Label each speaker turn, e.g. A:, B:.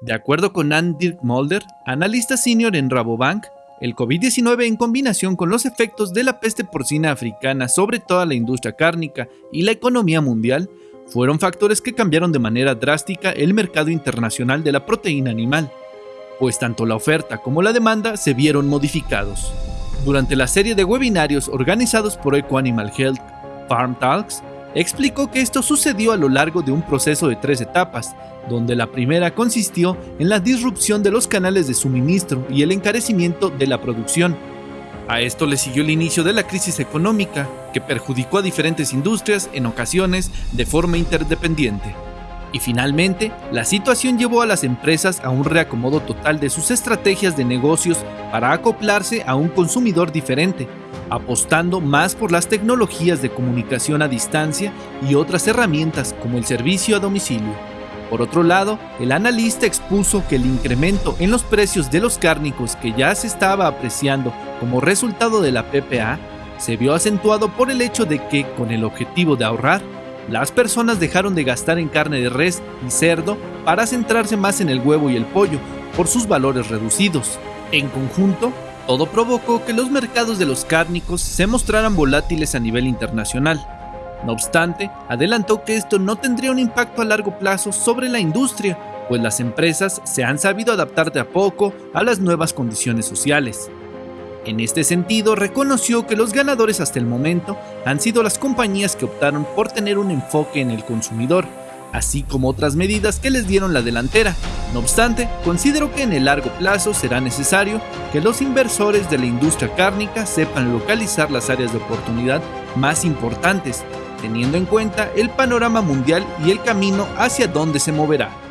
A: De acuerdo con Andy Mulder, analista senior en Rabobank, el COVID-19 en combinación con los efectos de la peste porcina africana sobre toda la industria cárnica y la economía mundial fueron factores que cambiaron de manera drástica el mercado internacional de la proteína animal, pues tanto la oferta como la demanda se vieron modificados. Durante la serie de webinarios organizados por Ecoanimal Health Farm Talks, explicó que esto sucedió a lo largo de un proceso de tres etapas, donde la primera consistió en la disrupción de los canales de suministro y el encarecimiento de la producción. A esto le siguió el inicio de la crisis económica, que perjudicó a diferentes industrias en ocasiones de forma interdependiente. Y finalmente, la situación llevó a las empresas a un reacomodo total de sus estrategias de negocios para acoplarse a un consumidor diferente, apostando más por las tecnologías de comunicación a distancia y otras herramientas como el servicio a domicilio. Por otro lado, el analista expuso que el incremento en los precios de los cárnicos que ya se estaba apreciando como resultado de la PPA se vio acentuado por el hecho de que, con el objetivo de ahorrar, las personas dejaron de gastar en carne de res y cerdo para centrarse más en el huevo y el pollo, por sus valores reducidos. En conjunto, todo provocó que los mercados de los cárnicos se mostraran volátiles a nivel internacional. No obstante, adelantó que esto no tendría un impacto a largo plazo sobre la industria, pues las empresas se han sabido adaptar de a poco a las nuevas condiciones sociales. En este sentido, reconoció que los ganadores hasta el momento han sido las compañías que optaron por tener un enfoque en el consumidor, así como otras medidas que les dieron la delantera. No obstante, considero que en el largo plazo será necesario que los inversores de la industria cárnica sepan localizar las áreas de oportunidad más importantes, teniendo en cuenta el panorama mundial y el camino hacia dónde se moverá.